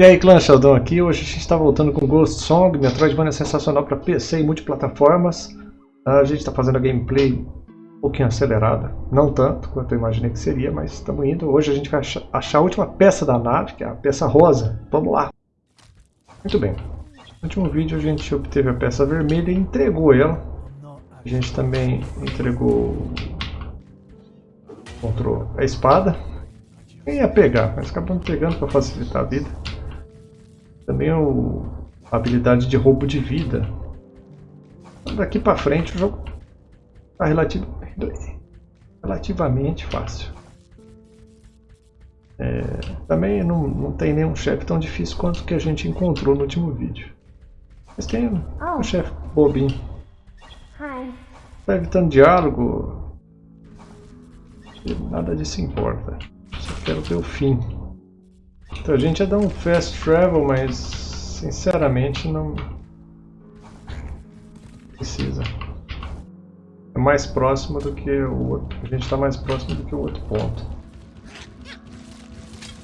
E aí clã Sheldon aqui, hoje a gente está voltando com Ghost Song, Metroidvania sensacional para PC e multiplataformas. A gente está fazendo a gameplay um pouquinho acelerada, não tanto quanto eu imaginei que seria, mas estamos indo. Hoje a gente vai achar a última peça da nave, que é a peça rosa. Vamos lá! Muito bem, no último vídeo a gente obteve a peça vermelha e entregou ela. A gente também entregou encontrou a espada. Quem ia pegar, mas acabamos pegando para facilitar a vida. Também o, a habilidade de roubo de vida. Daqui para frente o jogo está relativ, relativamente fácil. É, também não, não tem nenhum chefe tão difícil quanto o que a gente encontrou no último vídeo. Mas tem um, um chefe bobinho. Está evitando diálogo. Nada disso importa. Só quero ver o fim. Então a gente ia dar um fast travel, mas sinceramente não precisa. É mais próximo do que o outro. A gente está mais próximo do que o outro ponto.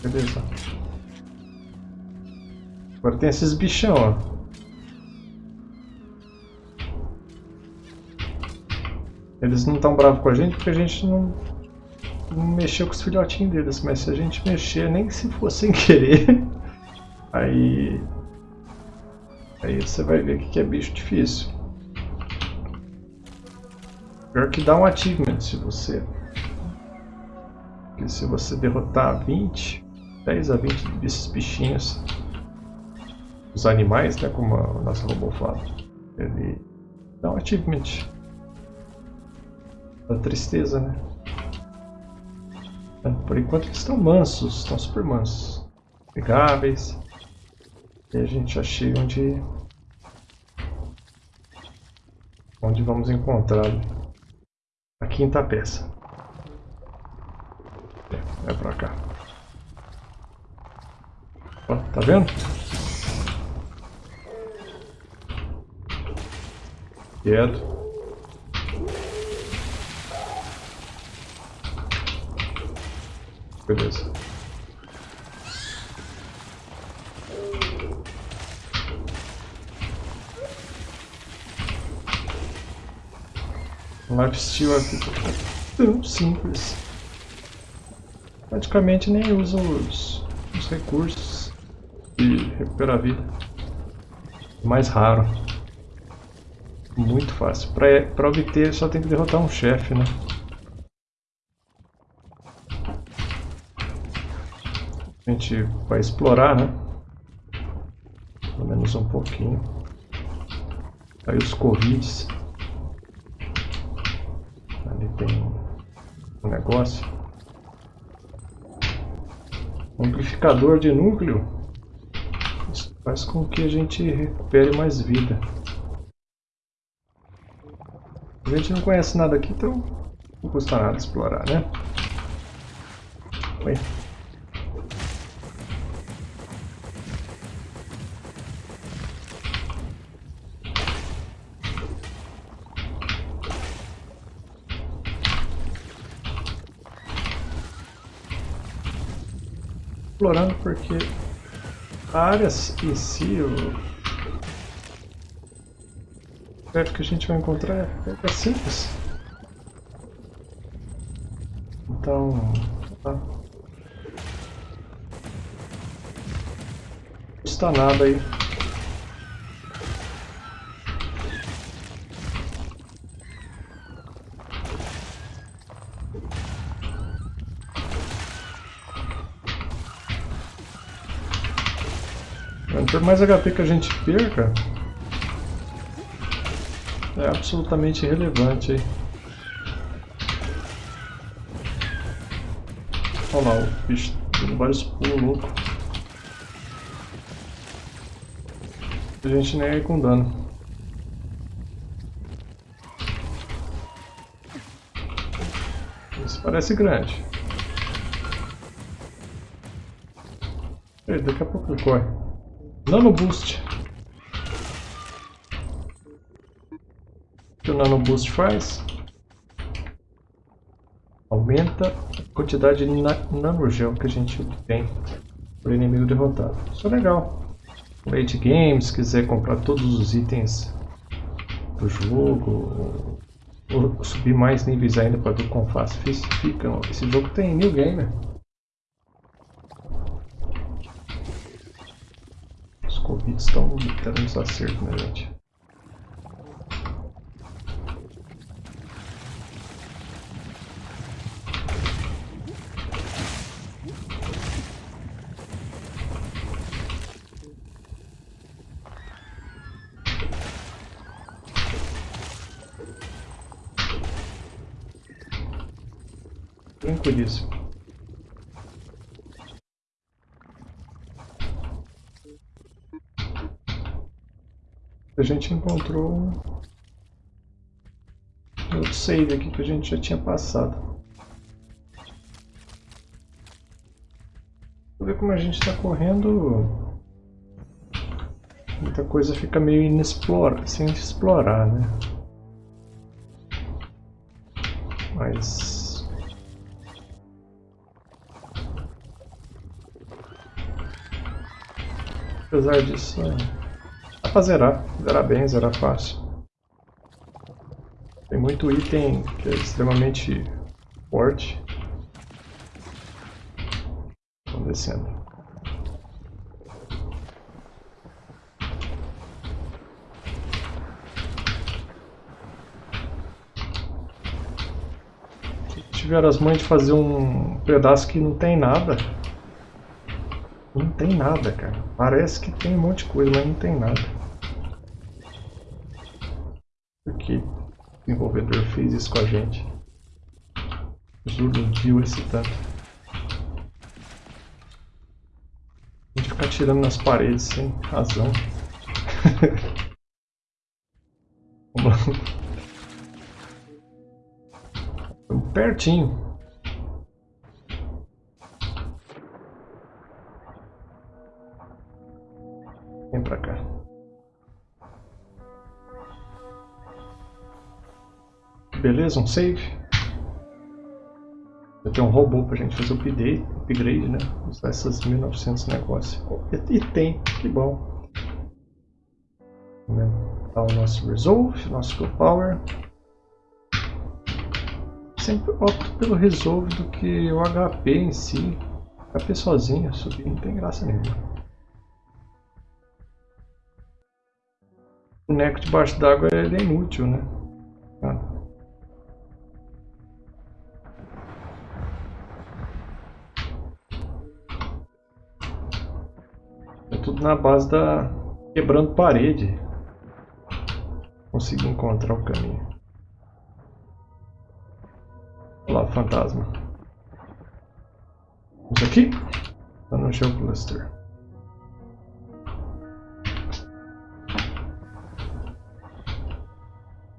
Beleza. Agora tem esses bichão, ó. Eles não estão bravos com a gente porque a gente não mexeu com os filhotinhos deles, mas se a gente mexer, nem se for sem querer, aí, aí você vai ver que é bicho difícil. Pior que dá um achievement se você porque se você derrotar 20, 10 a 20 desses bichinhos, os animais, né, como o nosso robô fala, ele dá um achievement. Da tristeza, né? Por enquanto eles estão mansos, estão super mansos. Pegáveis. E a gente já chega onde... Onde vamos encontrar a quinta peça. É pra cá. Ó, tá vendo? Quieto. Beleza. Lifesteal aqui tão simples. Praticamente nem usa os, os recursos de recuperar a vida. Mais raro. Muito fácil. Para obter só tem que derrotar um chefe, né? A gente vai explorar, né? Pelo menos um pouquinho. Aí os corvides. Ali tem um negócio. Amplificador de núcleo. Isso faz com que a gente recupere mais vida. A gente não conhece nada aqui, então não custa nada explorar, né? Oi. Explorando porque a área em si, o crédito que a gente vai encontrar é, é simples. Então, tá. não custa nada aí. Por mais HP que a gente perca, é absolutamente irrelevante. Olha lá, o bicho dando vários pulos loucos. A gente nem é com dano. Isso parece grande. Ei, daqui a pouco ele corre. Nano Boost. O que o Nano Boost faz? Aumenta a quantidade de nanogel que a gente tem. Por inimigo derrotado. Isso é legal. Late game, se quiser comprar todos os itens do jogo, ou subir mais níveis ainda para ver quão fácil fica. Esse jogo tem new gamer. Covid estão dando uns acertos, né, gente? Tranquilíssimo. Gente encontrou outro save aqui que a gente já tinha passado. Vou ver como a gente está correndo. Muita coisa fica meio inexplorada, sem explorar, né? Mas Apesar disso, é... pra zerar. Zerar bem, zerar fácil. Tem muito item que é extremamente forte. Vamos descendo. Tiveram as mães de fazer um pedaço que não tem nada. Não tem nada, cara. Parece que tem um monte de coisa, mas não tem nada. Por que o desenvolvedor fez isso com a gente? Iludiu esse tanto. A gente ficar tirando nas paredes sem razão. Estamos pertinho. Vem pra cá. Beleza, um save. Eu tenho um robô pra gente fazer o update, upgrade, né? Usar essas 1900 negócios. E, tem, que bom. Aumentar o nosso Resolve, nosso Skill Power. Sempre opto pelo Resolve do que o HP em si. HP sozinho, subir não tem graça nenhuma. boneco debaixo d'água é inútil, né? Na base da... quebrando parede. Consegui encontrar o caminho. Olha lá, fantasma. Vamos aqui? Tá no Geocluster.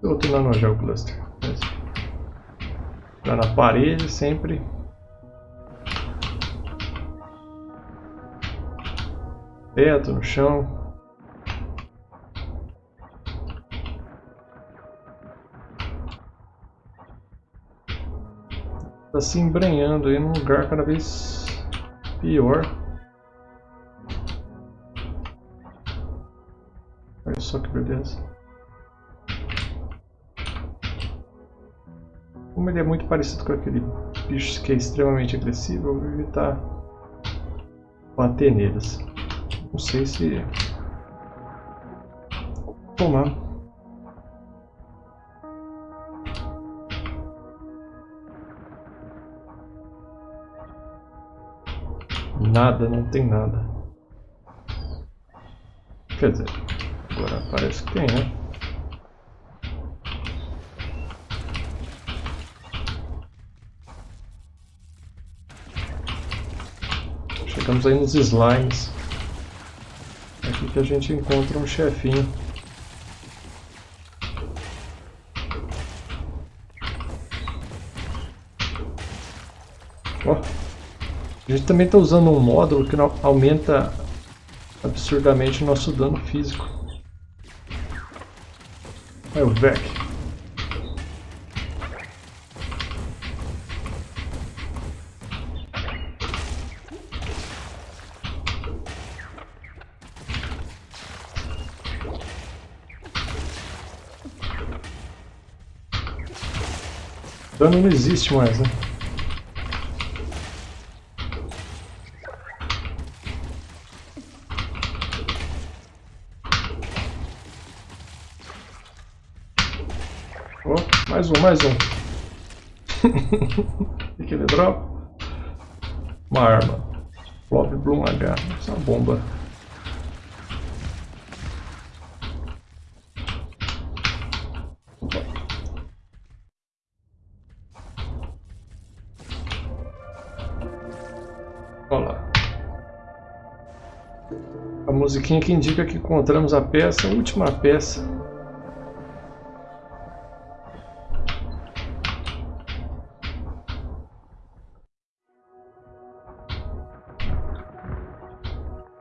outro nanogel cluster. Tá na parede sempre. Teto, no chão. Tá se embrenhando aí num lugar cada vez pior. Olha só que beleza. Como ele é muito parecido com aquele bicho que é extremamente agressivo, eu vou evitar bater neles. Não sei se... Tomar. Nada, não tem nada. Quer dizer, agora parece que tem, né? Estamos aí nos slimes. Que a gente encontra um chefinho. Ó, a gente também está usando um módulo que aumenta absurdamente o nosso dano físico. É o VEC. Dano não existe mais, né? Oh, mais um, mais um. o que ele dropa? Uma arma. Flop Bloom H. Essa é uma bomba. Musiquinha que indica que encontramos a peça, a última peça.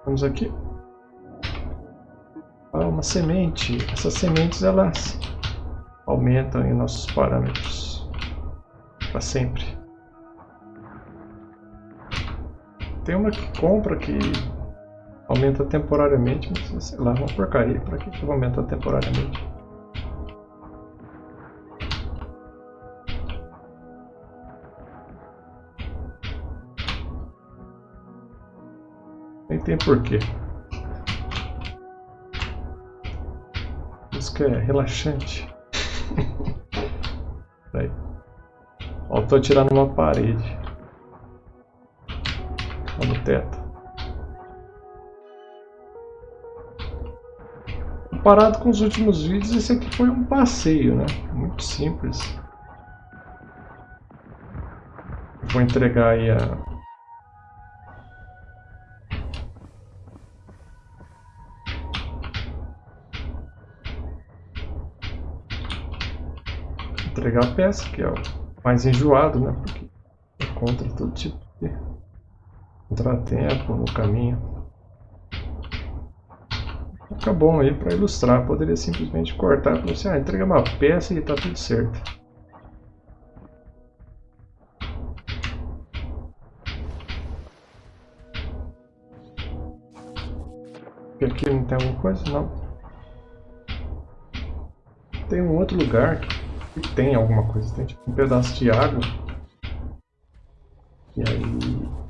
Vamos aqui. Ah, uma semente. Essas sementes elas aumentam em nossos parâmetros para sempre. Tem uma que compra que aumenta temporariamente, mas sei lá, uma porcaria. Para que, que eu aumentar temporariamente? Nem tem porquê. Isso que é relaxante. Peraí. Ó, tô atirando numa parede no teto. Comparado com os últimos vídeos, esse aqui foi um passeio, né? Muito simples. Vou entregar aí a... Entregar a peça, que é o mais enjoado, né? Porque encontra todo tipo de contratempo no caminho. Fica bom aí para ilustrar. Poderia simplesmente cortar para você, ah, entrega uma peça e está tudo certo. E aqui não tem alguma coisa? Não. Tem um outro lugar que tem alguma coisa. Tem tipo um pedaço de água. E aí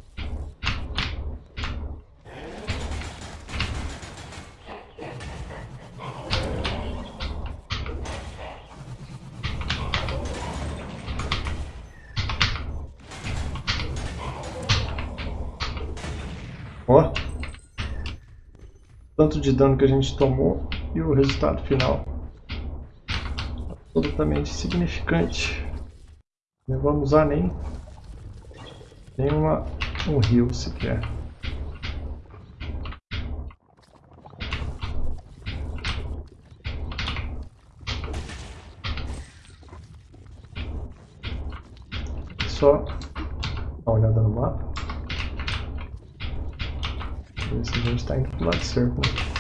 Ó. Tanto de dano que a gente tomou e o resultado final. Absolutamente significante. Não vamos usar nem, nem uma, um rio sequer. Só dar uma olhada no mapa. Se a gente está indo para o lado certo. Né?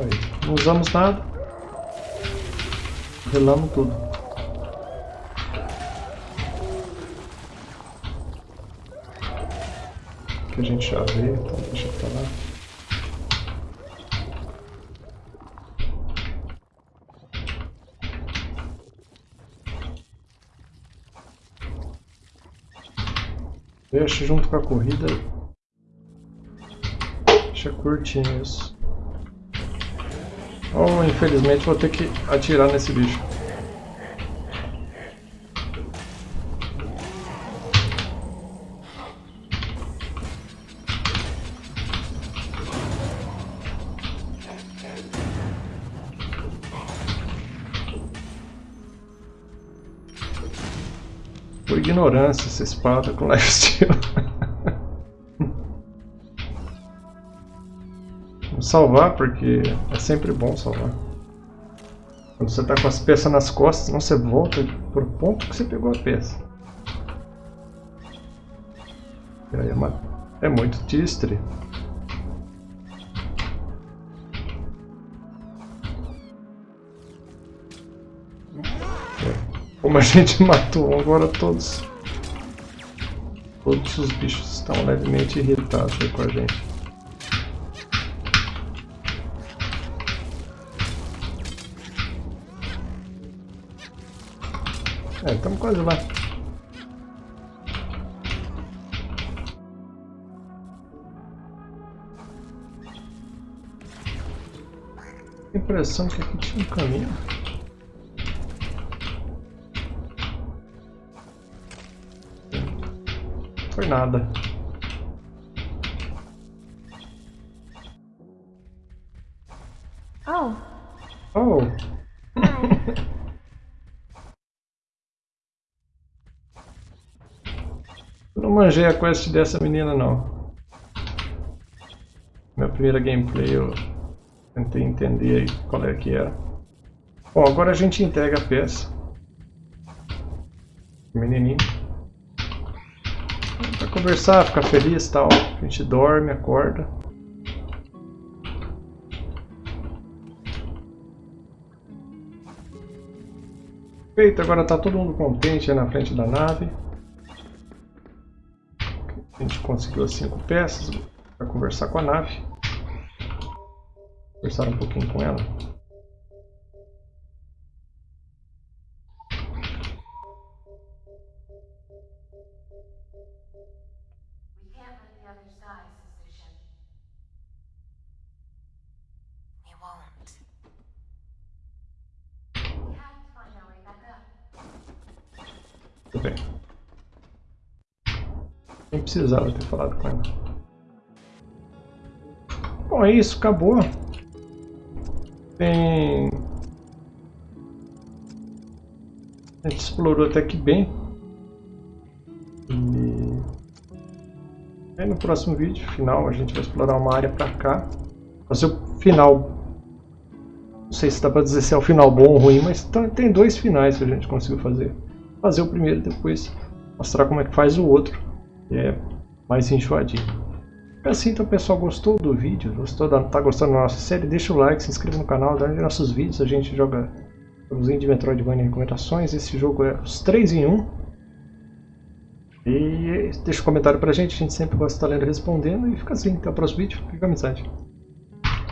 Aí, não usamos nada. Relamos tudo. Que a gente já vê, então deixa pra lá. Deixa junto com a corrida. Deixa curtinho isso. Oh, infelizmente vou ter que atirar nesse bicho. Por ignorância essa espada com lifesteal. Vou salvar porque é sempre bom salvar. Quando você está com as peças nas costas, não você volta pro ponto que você pegou a peça. E aí é, uma... é muito tistre. Como a gente matou agora todos. Todos os bichos estão levemente irritados com a gente. É, estamos quase lá. Impressão que aqui tinha um caminho. Foi nada. Oh. Oh! Eu não manjei a quest dessa menina não. Minha primeira gameplay eu tentei entender aí qual é que era. Bom, agora a gente entrega a peça. Menininho. Pra conversar, ficar feliz e tal. A gente dorme, acorda. Feito, agora tá todo mundo contente aí na frente da nave. A gente conseguiu as cinco peças para conversar com a nave. Conversar um pouquinho com ela. Bem. Nem precisava ter falado com ela. Bom, é isso, acabou. Tem... A gente explorou até que bem. E... Aí no próximo vídeo, final, a gente vai explorar uma área pra cá. Fazer o final. Não sei se dá pra dizer se é o final bom ou ruim, mas tá- tem dois finais que a gente conseguiu fazer. Fazer o primeiro e depois mostrar como é que faz o outro. Que é mais enjoadinho. É assim, então pessoal, gostou do vídeo? Gostou da, tá gostando da nossa série? Deixa o like, se inscreva no canal, dá nossos vídeos, a gente joga jogozinho de Metroidvania em recomendações. Esse jogo é os 3 em 1. E deixa um comentário pra gente, a gente sempre gosta de estar lendo e respondendo. E fica assim, até o próximo vídeo. Fica amizade.